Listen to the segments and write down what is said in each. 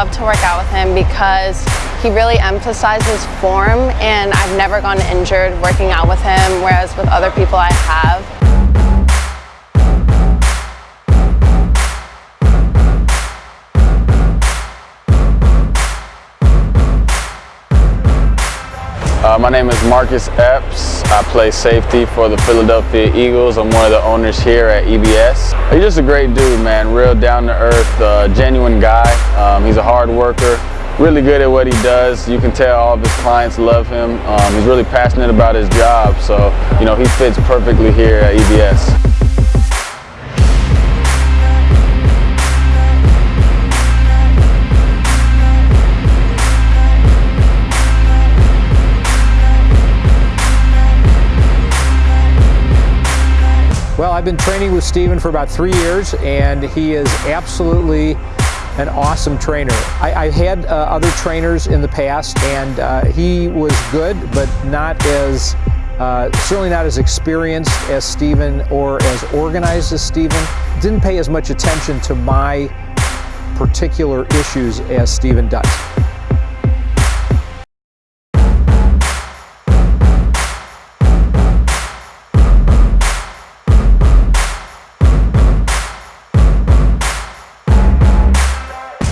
love to work out with him because he really emphasizes form and I've never gotten injured working out with him, whereas with other people I have. Uh, my name is Marcus Epps. I play safety for the Philadelphia Eagles. I'm one of the owners here at EBS. He's just a great dude, man. Real down to earth, uh, genuine guy. Um, he's a hard worker, really good at what he does. You can tell all of his clients love him. Um, he's really passionate about his job, so you know he fits perfectly here at EBS. Well, I've been training with Steven for about three years, and he is absolutely an awesome trainer. I, have had uh, other trainers in the past, and uh, he was good, but not as, uh, certainly not as experienced as Steven or as organized as Steven. Didn't pay as much attention to my particular issues as Steven does.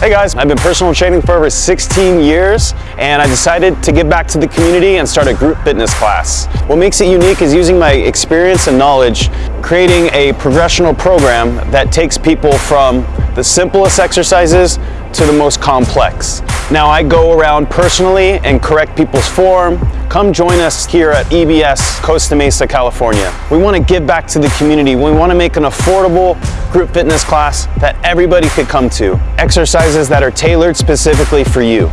Hey guys, I've been personal training for over 16 years and I decided to give back to the community and start a group fitness class. What makes it unique is using my experience and knowledge, creating a progressional program that takes people from the simplest exercises to the most complex. Now I go around personally and correct people's form. Come join us here at EBS Costa Mesa, California. We want to give back to the community. We want to make an affordable group fitness class that everybody could come to. Exercises that are tailored specifically for you.